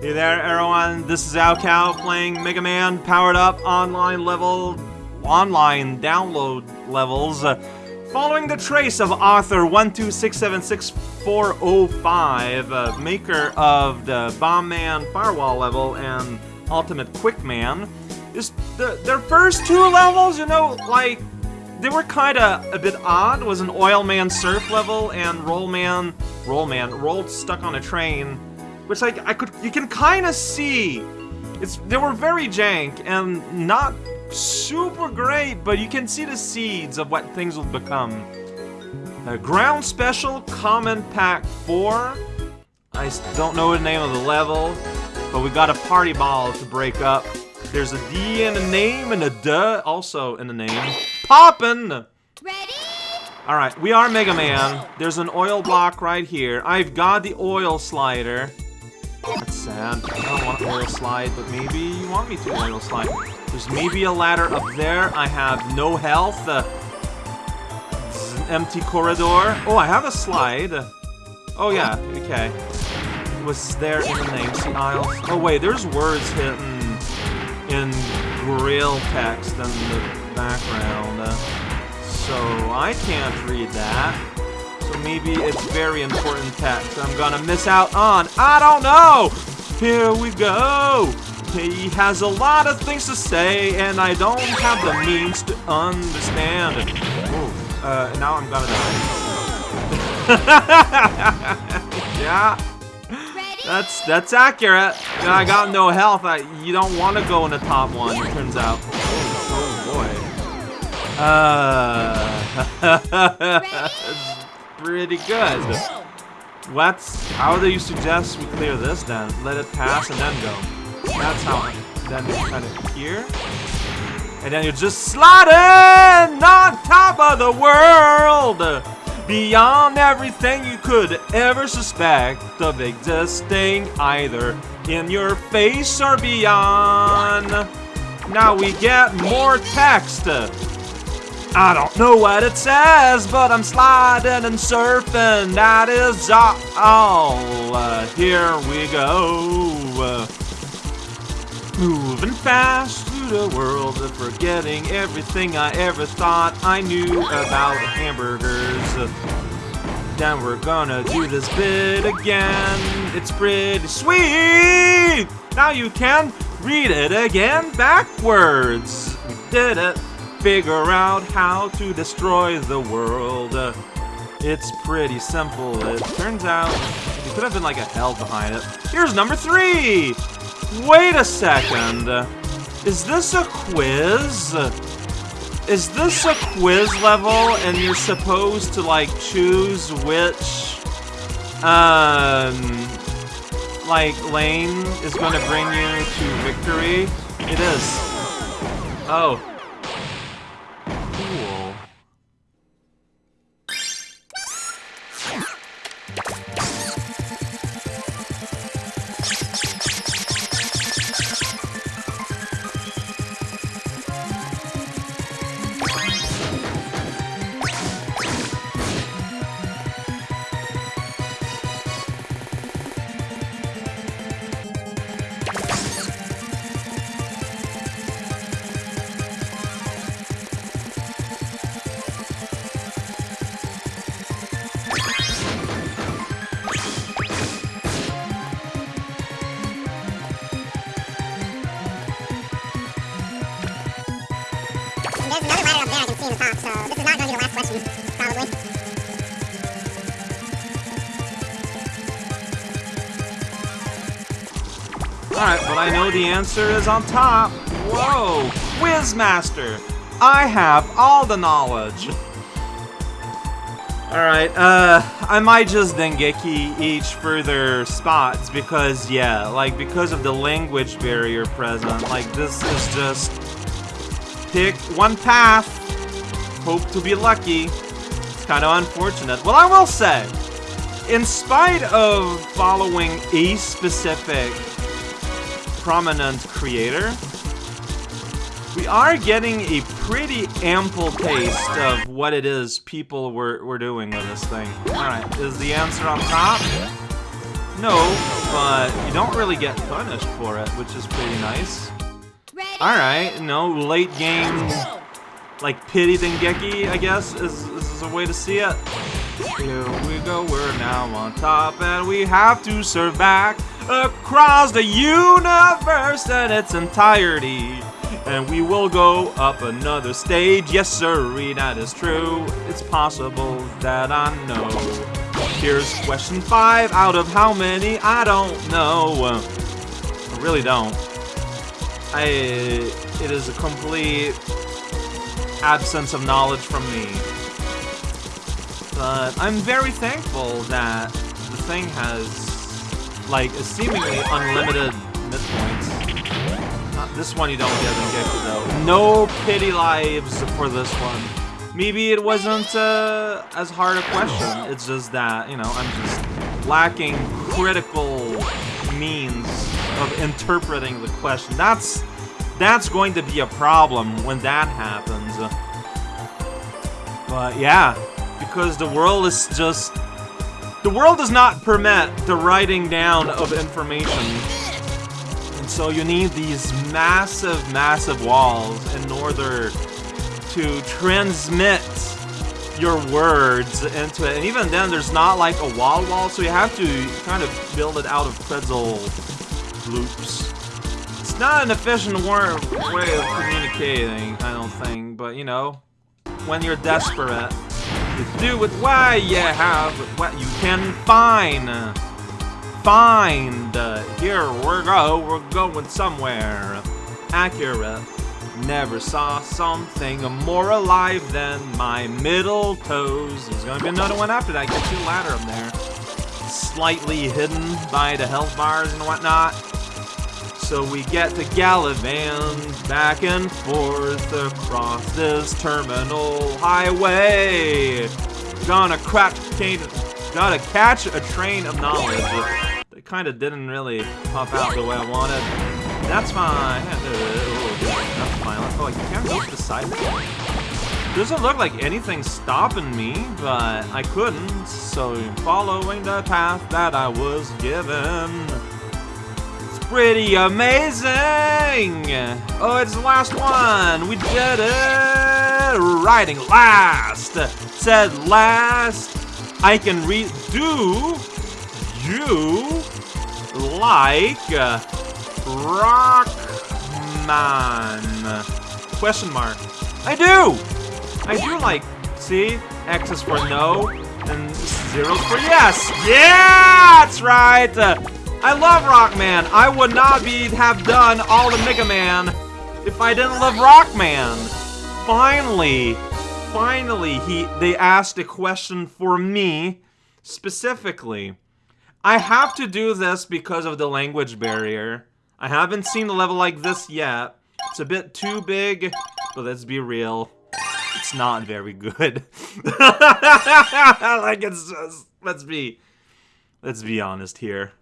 Hey there, everyone. This is raocow playing Mega Man powered up online level, online download levels. Uh, following the trace of author 126766405, uh, maker of the Bomb Man Firewall level and Ultimate Quick Man, is the, their first two levels, you know, like they were kind of a bit odd. Was an Oil Man Surf level and Roll Man, Roll Man, rolled stuck on a train which like I could you can kind of see it's they were very jank and not super great, but you can see the seeds of what things will become. A ground special common pack 4. I don't know the name of the level, but we got a party ball to break up. There's a D in the name and a duh also in the name. Poppin'! Ready? Alright, we are Mega Man. There's an oil block right here. I've got the oil slider. That's sad. I don't want oil slide, but maybe you want me to oil slide. There's maybe a ladder up there. I have no health. Uh, an empty corridor. Oh, I have a slide. Oh, yeah. Okay. It was there in the name. See aisles. Oh, wait. There's words hidden in grill text in the background. Uh, so I can't read that maybe it's very important text I'm gonna miss out on. I don't know! Here we go! He has a lot of things to say, and I don't have the means to understand. Ooh, uh, now I'm gonna die. yeah. That's that's accurate. I got no health. I, you don't want to go in the top one, it turns out. Oh, oh boy. Uh, pretty good. What's how do you suggest we clear this then? Let it pass and then go. That's how. Then kind of here. And then you just slide in on top of the world! Beyond everything you could ever suspect of existing either in your face or beyond. Now we get more text. I don't know what it says, but I'm sliding and surfing. That is all. Uh, here we go. Uh, moving fast through the world, of forgetting everything I ever thought I knew about hamburgers. Uh, then we're gonna do this bit again. It's pretty sweet. Now you can read it again backwards. We did it figure out how to destroy the world. It's pretty simple, it turns out. There could have been like a hell behind it. Here's number three! Wait a second. Is this a quiz? Is this a quiz level and you're supposed to like choose which um like lane is going to bring you to victory? It is. Oh, Alright, but I know the answer is on top. Whoa! Quizmaster! I have all the knowledge. Alright, uh, I might just Dengeki each further spots because, yeah, like, because of the language barrier present, like, this is just pick one path, hope to be lucky. It's kind of unfortunate. Well, I will say, in spite of following a specific prominent creator, we are getting a pretty ample taste of what it is people were, were doing with this thing. Alright, is the answer on top? No. but you don't really get punished for it, which is pretty nice. Alright, no, late game, like, pity Dengeki, I guess, is, is a way to see it. Here we go, we're now on top, and we have to serve back across the universe in its entirety. And we will go up another stage, yes sirree, that is true. It's possible that I know. Here's question five out of how many, I don't know. I really don't. I, it is a complete absence of knowledge from me. But I'm very thankful that the thing has, like, a seemingly unlimited midpoints. Not this one you don't get though. No pity lives for this one. Maybe it wasn't uh, as hard a question. It's just that, you know, I'm just lacking critical means of interpreting the question. That's that's going to be a problem when that happens. But yeah, because the world is just... The world does not permit the writing down of information. And so you need these massive, massive walls in order to transmit your words into it. And even then, there's not like a wall wall, so you have to kind of build it out of pretzel loops. It's not an efficient way of communicating, I don't think, but you know, when you're desperate, you do with what you have, what you can find. Find. Here we go, we're going somewhere. Accurate. Never saw something more alive than my middle toes. There's gonna be another one after that. Get you ladder up there. Slightly hidden by the health bars and whatnot. So we get to gallivant back and forth across this terminal highway. Gonna crack gotta catch a train of knowledge. It kind of didn't really pop out the way I wanted. That's fine. That's violent. Oh, I can't go to the side. Doesn't look like anything's stopping me, but I couldn't. So following the path that I was given pretty amazing! Oh, it's the last one! We did it! Riding last! Said last, I can read. Do you like uh, Rockman? Question mark. I do! I do like, see? X is for no, and zero's for yes! Yeah! That's right! I love Rockman. I would not be have done all the Mega Man if I didn't love Rockman. Finally, finally, he they asked a question for me specifically. I have to do this because of the language barrier. I haven't seen a level like this yet. It's a bit too big, but let's be real. It's not very good. like it's just, let's be let's be honest here.